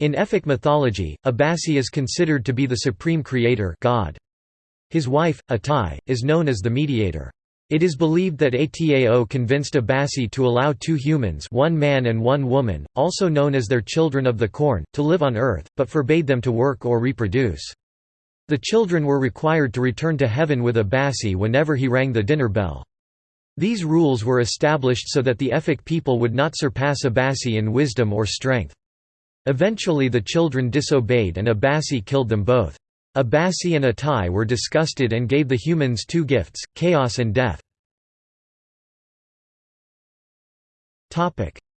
In Efik mythology, Abasi is considered to be the supreme creator God. His wife, Atai, is known as the mediator. It is believed that Atai convinced Abasi to allow two humans one man and one woman, also known as their children of the corn, to live on earth, but forbade them to work or reproduce. The children were required to return to heaven with Abasi whenever he rang the dinner bell. These rules were established so that the Efik people would not surpass Abasi in wisdom or strength. Eventually the children disobeyed and Abasi killed them both. Abasi and Atai were disgusted and gave the humans two gifts, chaos and death.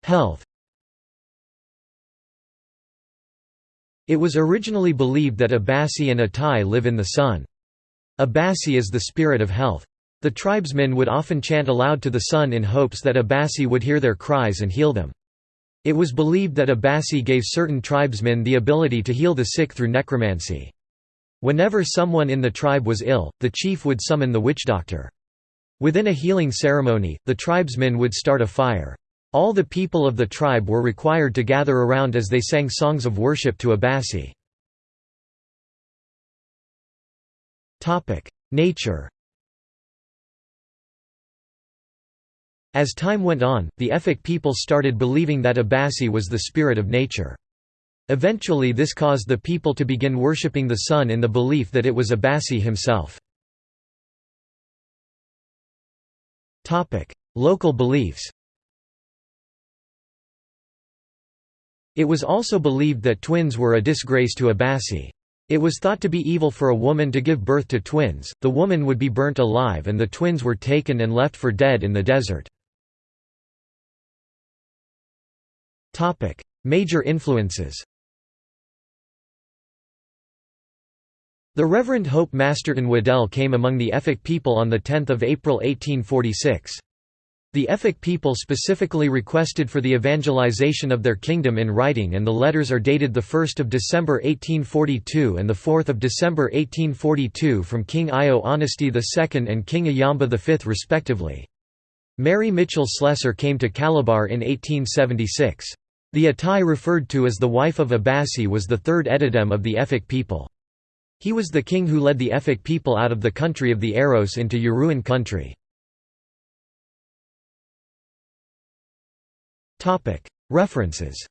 Health It was originally believed that Abasi and Atai live in the sun. Abasi is the spirit of health. The tribesmen would often chant aloud to the sun in hopes that Abasi would hear their cries and heal them. It was believed that Abasi gave certain tribesmen the ability to heal the sick through necromancy. Whenever someone in the tribe was ill, the chief would summon the witch doctor. Within a healing ceremony, the tribesmen would start a fire. All the people of the tribe were required to gather around as they sang songs of worship to Abasi. Nature As time went on, the Efik people started believing that Abasi was the spirit of nature. Eventually this caused the people to begin worshipping the sun in the belief that it was Abasi himself. Local beliefs It was also believed that twins were a disgrace to Abasi. It was thought to be evil for a woman to give birth to twins, the woman would be burnt alive and the twins were taken and left for dead in the desert. Major influences The Reverend Hope Masterton Waddell came among the Efik people on 10 April 1846. The Efik people specifically requested for the evangelization of their kingdom in writing and the letters are dated 1 December 1842 and 4 December 1842 from King Eyo Honesty II and King Ayamba V respectively. Mary Mitchell Slessor came to Calabar in 1876. The Atai referred to as the wife of Abasi was the third Edidem of the Efik people. He was the king who led the Efik people out of the country of the Aros into Uruan country. References